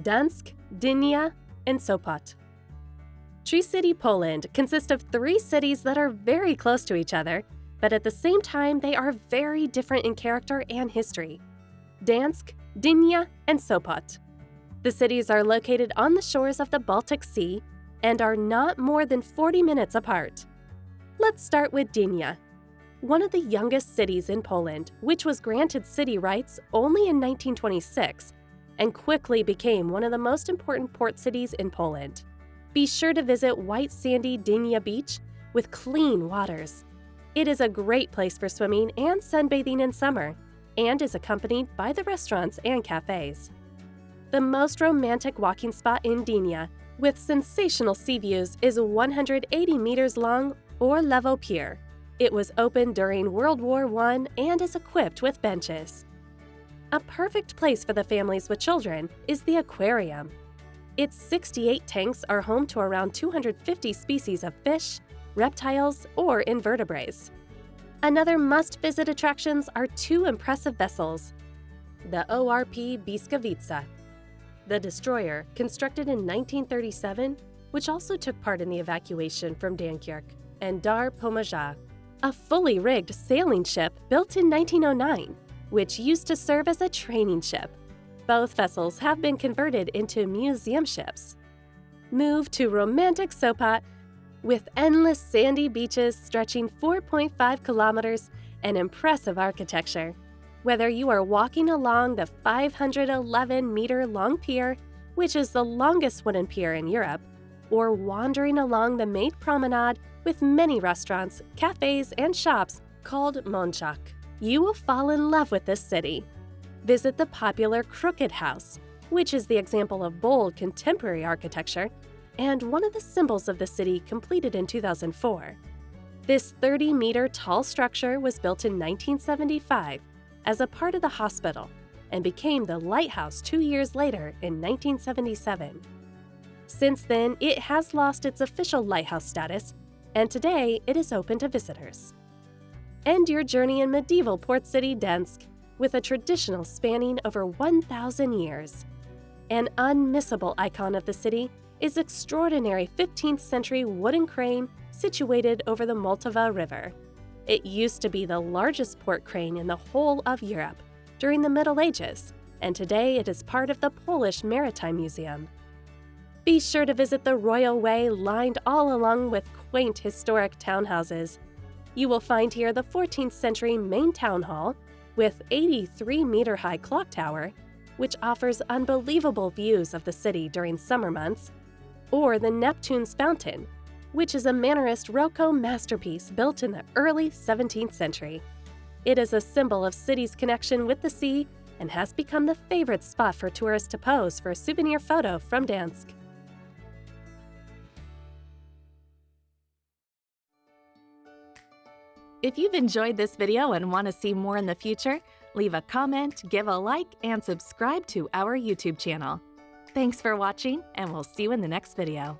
Gdańsk, Gdynia, and Sopot. Tri-City, Poland consists of three cities that are very close to each other, but at the same time they are very different in character and history. Gdańsk, Gdynia, and Sopot. The cities are located on the shores of the Baltic Sea and are not more than 40 minutes apart. Let's start with Gdynia, one of the youngest cities in Poland, which was granted city rights only in 1926 and quickly became one of the most important port cities in Poland. Be sure to visit white sandy Gdynia Beach with clean waters. It is a great place for swimming and sunbathing in summer and is accompanied by the restaurants and cafes. The most romantic walking spot in Gdynia, with sensational sea views, is 180 meters long Orłowo Pier. It was opened during World War I and is equipped with benches. A perfect place for the families with children is the aquarium. Its 68 tanks are home to around 250 species of fish, reptiles, or invertebrates. Another must-visit attractions are two impressive vessels, the ORP Błyskawica the destroyer, constructed in 1937, which also took part in the evacuation from Dunkirk, and Dar Pomorza, a fully rigged sailing ship built in 1909, which used to serve as a training ship. Both vessels have been converted into museum ships. Move to romantic Sopot with endless sandy beaches stretching 4.5 kilometers and impressive architecture. Whether you are walking along the 511 meter long pier, which is the longest wooden pier in Europe, or wandering along the Maid Promenade with many restaurants, cafes, and shops called Monciak, you will fall in love with this city. Visit the popular Crooked House, which is the example of bold contemporary architecture and one of the symbols of the city completed in 2004. This 30 meter tall structure was built in 1975 as a part of the hospital and became the lighthouse two years later in 1977. Since then, it has lost its official lighthouse status, and today it is open to visitors. End your journey in medieval port city Gdańsk with a traditional spanning over 1,000 years. An unmissable icon of the city is extraordinary 15th century wooden crane situated over the Motława River. It used to be the largest port crane in the whole of Europe during the Middle Ages, and today it is part of the Polish Maritime Museum. Be sure to visit the Royal Way lined all along with quaint historic townhouses. You will find here the 14th century main town hall with 83 meter high clock tower, which offers unbelievable views of the city during summer months, or the Neptune's Fountain, which is a Mannerist Rococo masterpiece built in the early 17th century. It is a symbol of city's connection with the sea and has become the favorite spot for tourists to pose for a souvenir photo from Gdańsk. If you've enjoyed this video and want to see more in the future, leave a comment, give a like, and subscribe to our YouTube channel. Thanks for watching, and we'll see you in the next video.